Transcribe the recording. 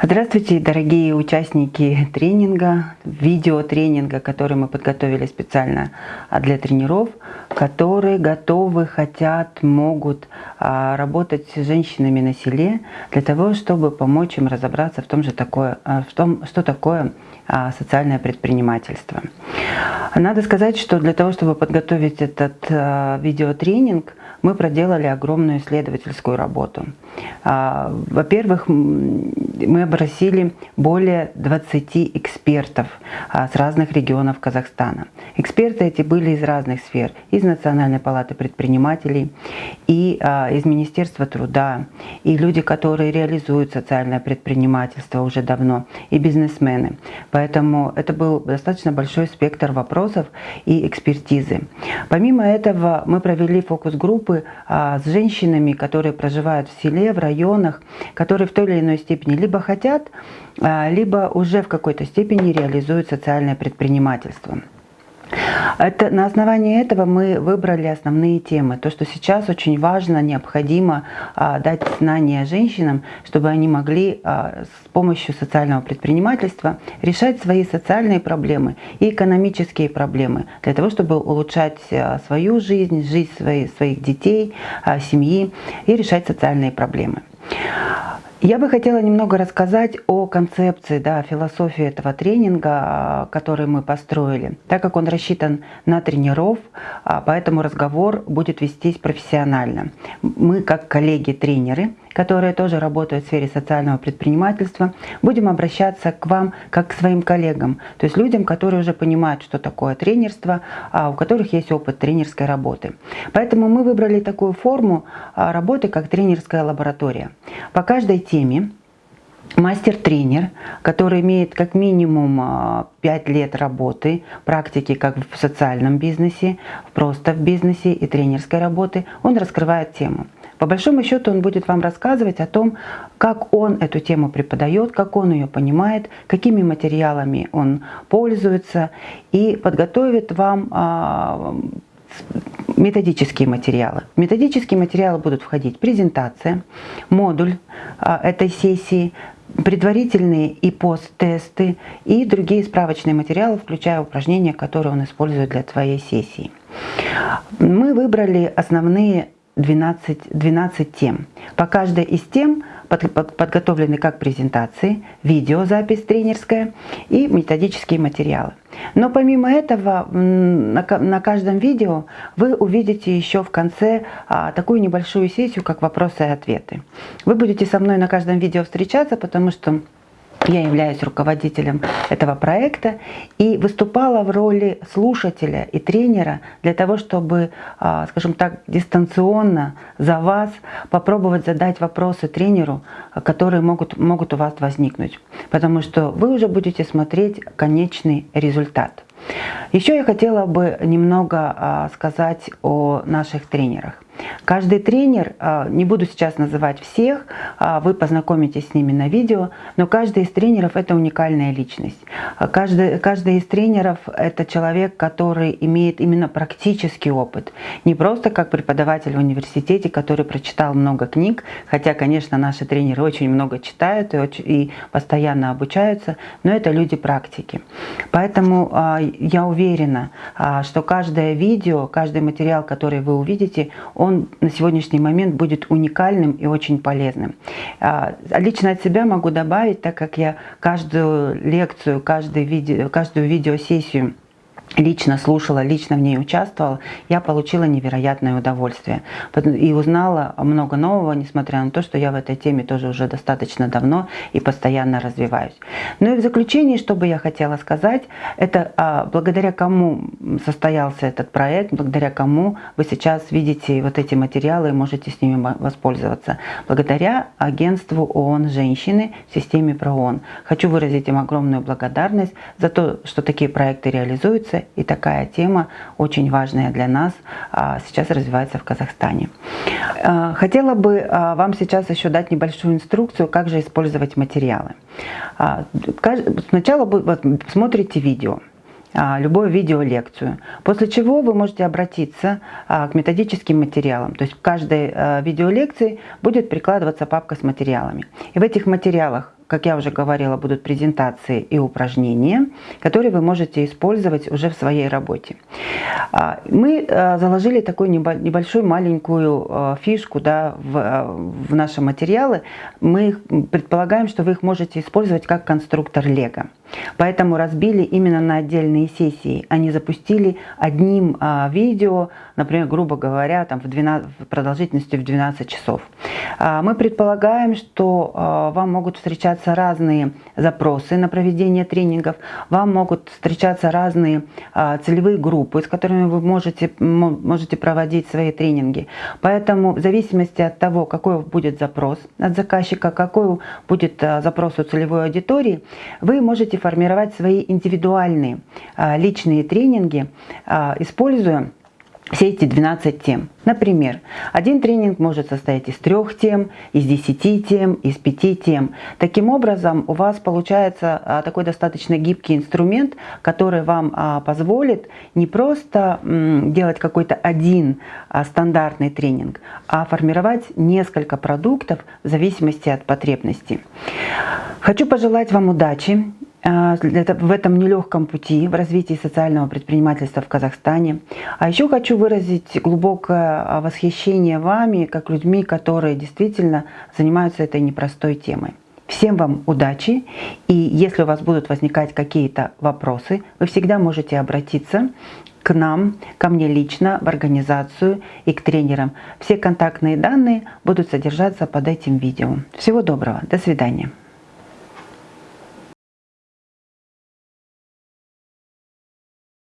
Здравствуйте, дорогие участники тренинга, видеотренинга, который мы подготовили специально а, для тренеров, которые готовы, хотят, могут а, работать с женщинами на селе для того, чтобы помочь им разобраться в том, же такое, а, в том что такое социальное предпринимательство. Надо сказать, что для того, чтобы подготовить этот видеотренинг, мы проделали огромную исследовательскую работу. Во-первых, мы опросили более 20 экспертов а, с разных регионов Казахстана. Эксперты эти были из разных сфер, из Национальной палаты предпринимателей, и а, из Министерства труда, и люди, которые реализуют социальное предпринимательство уже давно, и бизнесмены. Поэтому это был достаточно большой спектр вопросов и экспертизы. Помимо этого мы провели фокус-группы а, с женщинами, которые проживают в селе, в районах, которые в той или иной степени либо хотят, а, либо уже в какой-то степени реализуют социальное предпринимательство. Это, на основании этого мы выбрали основные темы. То, что сейчас очень важно, необходимо а, дать знания женщинам, чтобы они могли а, с помощью социального предпринимательства решать свои социальные проблемы и экономические проблемы, для того, чтобы улучшать а, свою жизнь, жизнь своих, своих детей, а, семьи и решать социальные проблемы. Я бы хотела немного рассказать о концепции, да, философии этого тренинга, который мы построили. Так как он рассчитан на тренеров, а, поэтому разговор будет вестись профессионально. Мы, как коллеги-тренеры, которые тоже работают в сфере социального предпринимательства, будем обращаться к вам как к своим коллегам, то есть людям, которые уже понимают, что такое тренерство, а у которых есть опыт тренерской работы. Поэтому мы выбрали такую форму а, работы, как тренерская лаборатория. По каждой теме мастер-тренер, который имеет как минимум 5 а, лет работы, практики как в социальном бизнесе, просто в бизнесе и тренерской работы, он раскрывает тему. По большому счету он будет вам рассказывать о том, как он эту тему преподает, как он ее понимает, какими материалами он пользуется и подготовит вам а, методические материалы. В методические материалы будут входить презентация, модуль а, этой сессии, предварительные и пост-тесты и другие справочные материалы, включая упражнения, которые он использует для твоей сессии. Мы выбрали основные 12, 12 тем. По каждой из тем под, под, подготовлены как презентации, видеозапись тренерская и методические материалы. Но помимо этого, на, на каждом видео вы увидите еще в конце а, такую небольшую сессию, как вопросы и ответы. Вы будете со мной на каждом видео встречаться, потому что я являюсь руководителем этого проекта и выступала в роли слушателя и тренера для того, чтобы, а, скажем так, дистанционно за вас попробовать задать вопросы тренеру, которые могут, могут у вас возникнуть. Потому что вы уже будете смотреть конечный результат. Еще я хотела бы немного а, сказать о наших тренерах. Каждый тренер, а, не буду сейчас называть всех, а, вы познакомитесь с ними на видео, но каждый из тренеров это уникальная личность. Каждый, каждый из тренеров это человек, который имеет именно практический опыт. Не просто как преподаватель в университете, который прочитал много книг, хотя, конечно, наши тренеры очень много читают и, очень, и постоянно обучаются, но это люди практики. Поэтому я уверена, что каждое видео, каждый материал, который вы увидите, он на сегодняшний момент будет уникальным и очень полезным. А, лично от себя могу добавить, так как я каждую лекцию, каждый видео, каждую видеосессию лично слушала, лично в ней участвовала, я получила невероятное удовольствие. И узнала много нового, несмотря на то, что я в этой теме тоже уже достаточно давно и постоянно развиваюсь. Ну и в заключение, что бы я хотела сказать, это а, благодаря кому состоялся этот проект, благодаря кому вы сейчас видите вот эти материалы и можете с ними воспользоваться. Благодаря агентству ООН «Женщины» в системе ПРООН. Хочу выразить им огромную благодарность за то, что такие проекты реализуются и такая тема очень важная для нас а, сейчас развивается в Казахстане. А, хотела бы а, вам сейчас еще дать небольшую инструкцию, как же использовать материалы. Сначала вы смотрите видео любую видеолекцию. После чего вы можете обратиться к методическим материалам. То есть в каждой видеолекции будет прикладываться папка с материалами. И в этих материалах как я уже говорила, будут презентации и упражнения, которые вы можете использовать уже в своей работе. А, мы э, заложили такую небольшую маленькую э, фишку да, в, в наши материалы. Мы предполагаем, что вы их можете использовать как конструктор Лего. Поэтому разбили именно на отдельные сессии. Они запустили одним а, видео, например, грубо говоря, там в, 12, в продолжительностью в 12 часов. А, мы предполагаем, что а, вам могут встречаться разные запросы на проведение тренингов, вам могут встречаться разные а, целевые группы, с которыми вы можете, можете проводить свои тренинги. Поэтому в зависимости от того, какой будет запрос от заказчика, какой будет а, запрос у целевой аудитории, вы можете формировать свои индивидуальные а, личные тренинги, используя все эти 12 тем. Например, один тренинг может состоять из трех тем, из 10 тем, из 5 тем. Таким образом, у вас получается а, такой достаточно гибкий инструмент, который вам позволит не просто делать какой-то один стандартный тренинг, а формировать несколько продуктов в зависимости от потребностей. Хочу пожелать вам удачи а, в этом нелегком пути в развитии социального предпринимательства в Казахстане. А еще хочу выразить глубокое а, восхищение вами, как людьми, которые действительно занимаются этой непростой темой. Всем вам удачи, и если у вас будут возникать какие-то вопросы, вы всегда можете обратиться к нам, ко мне лично, в организацию и к тренерам. Все контактные данные будут содержаться под этим видео. Всего доброго, до свидания.